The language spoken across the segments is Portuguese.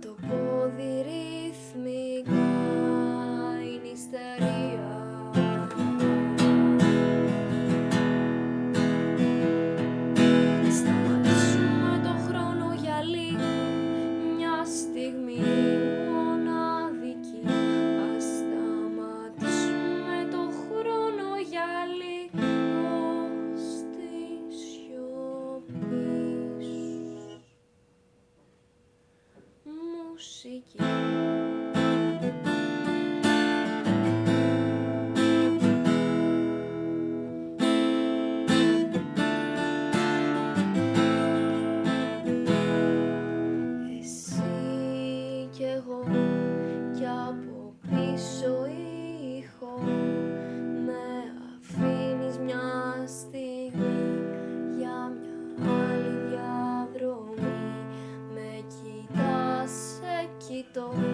どこ души. Cristo.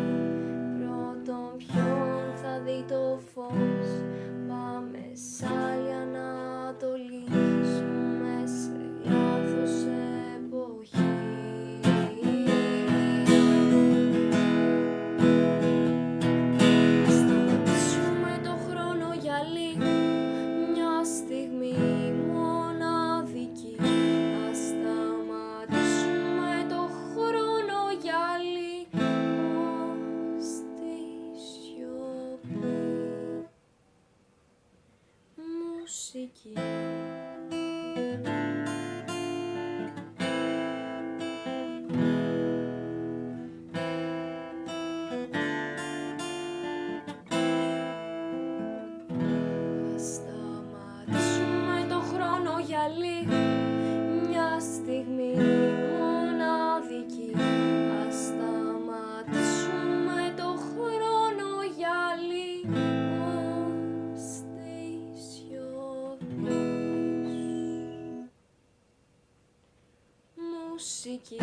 shaky. tão chique.